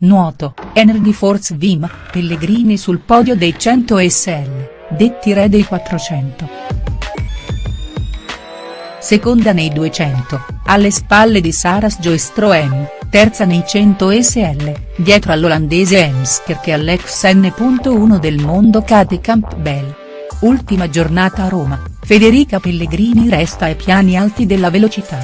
Nuoto, Energy Force Vim, Pellegrini sul podio dei 100 SL, detti re dei 400. Seconda nei 200, alle spalle di Saras Joestroem, terza nei 100 SL, dietro all'olandese Emsker e all'ex N.1 del mondo Kate Campbell. Ultima giornata a Roma, Federica Pellegrini resta ai piani alti della velocità.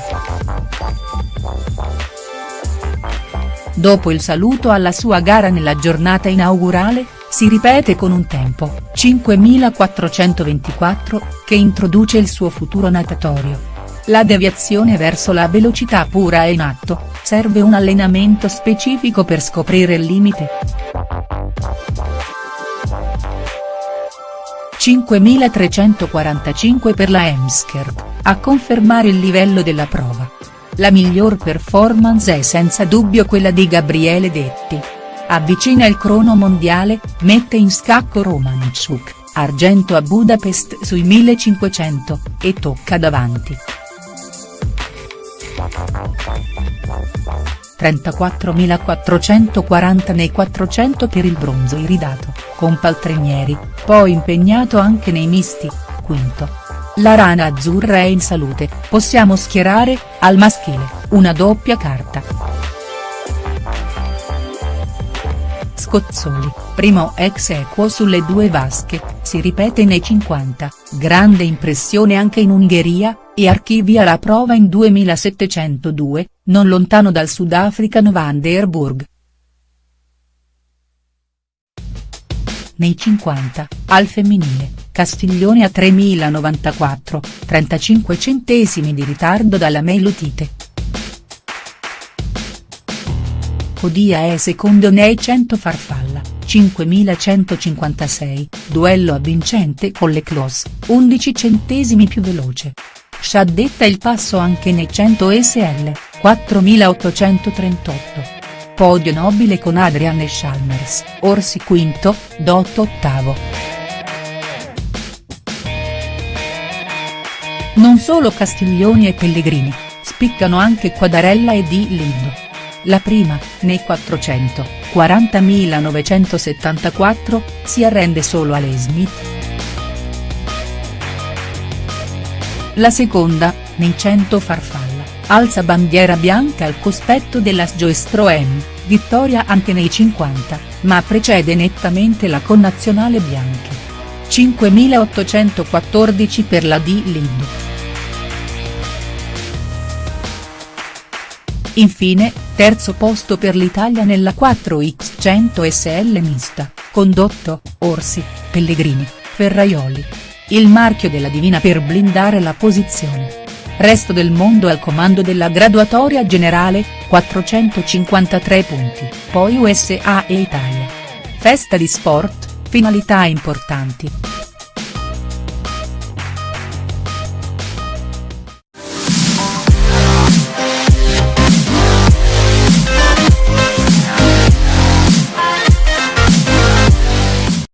Dopo il saluto alla sua gara nella giornata inaugurale, si ripete con un tempo, 5424, che introduce il suo futuro natatorio. La deviazione verso la velocità pura è in atto, serve un allenamento specifico per scoprire il limite. 5345 per la Emskert, a confermare il livello della prova. La miglior performance è senza dubbio quella di Gabriele Detti. Avvicina il crono mondiale, mette in scacco Romanchuk, argento a Budapest sui 1500, e tocca davanti. 34.440 nei 400 per il bronzo iridato, con Paltrinieri, poi impegnato anche nei misti, quinto. La rana azzurra è in salute, possiamo schierare, al maschile, una doppia carta. Scozzoli, primo ex equo sulle due vasche, si ripete nei 50, grande impressione anche in Ungheria, e archivia la prova in 2702, non lontano dal sudafricano Van der Burg. Nei 50, al femminile, Castiglione a 3094, 35 centesimi di ritardo dalla Melutite. Codia è secondo nei 100 farfalla, 5156, duello avvincente con le Clos, 11 centesimi più veloce. Sciaddetta il passo anche nei 100 SL, 4838. Podio nobile con Adrian e Chalmers, Orsi quinto, Dotto ottavo. Non solo Castiglioni e Pellegrini, spiccano anche Quadarella e Di Lindo. La prima, nei 400, 40.974, si arrende solo a Lei Smith. La seconda, nei 100 farfalla, alza bandiera bianca al cospetto della Sjoestroem, vittoria anche nei 50, ma precede nettamente la connazionale bianca. 5814 per la Di Lindo. Infine, terzo posto per l'Italia nella 4x100 SL mista, condotto, Orsi, Pellegrini, Ferraioli. Il marchio della Divina per blindare la posizione. Resto del mondo al comando della graduatoria generale, 453 punti, poi USA e Italia. Festa di sport, finalità importanti.